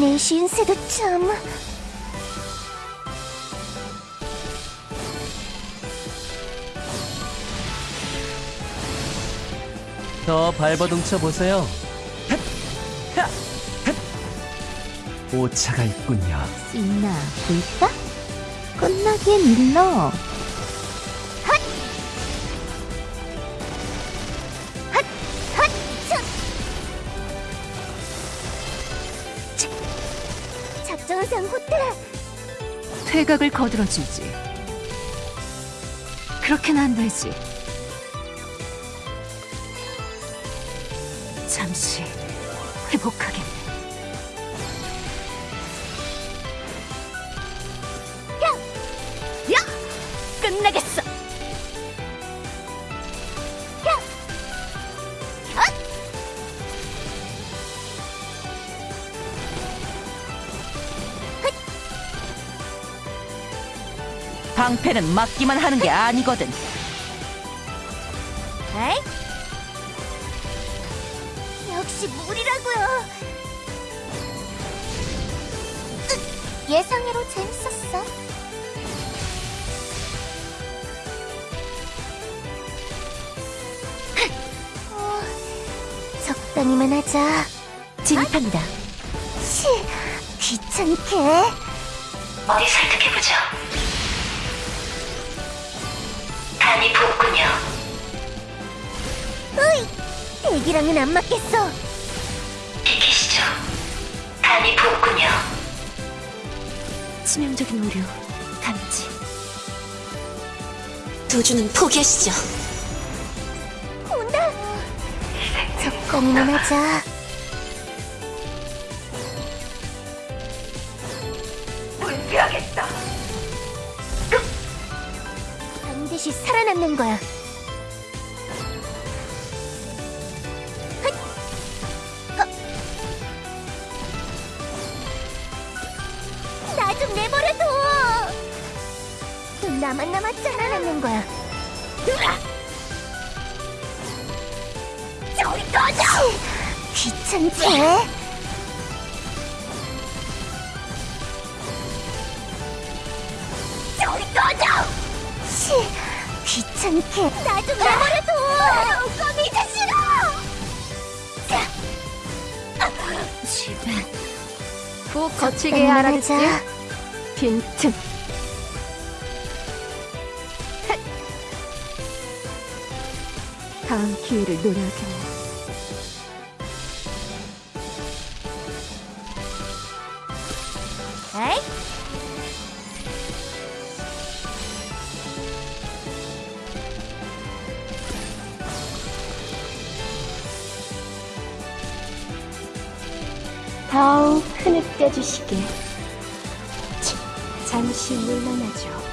내 신세도 참... 더 발버둥쳐 보세요. 오차가 있군요. 있나 볼까? 끝나기엔 일러. 작전상 호텔! 퇴각을 거들어주지. 그렇게는 안 되지. 잠시 회복하겠네. 야! 끝나겠어! 방패는 막기만 하는 게 아니거든. 에이? 역시 물이라고요. 으, 예상외로 재밌었어. 어, 적당히만 하자. 진입합니다. 치, 귀찮게. 어디 설득해보죠. 간이 부었군요. 으이, 애기랑은 안 맞겠어. 비키시죠. 간이 부었군요. 치명적인 오류 감지. 도주는 포기하시죠. 온다. 적당히만 하자. 반드시 살아남는 거야. 나 좀 내버려둬. 넌 나만 남았잖아. 살아남는 거야. 으아! 저리 꺼져! 귀찮지? 귀찮게 나 좀 내버려둬! 꺼내기 싫어! 집에 푹 거치게 알아듣지? 빈틈. 다음 기회를 노려야겠네. 에이? 더욱 흐느껴 주시게. 잠시 물러나죠.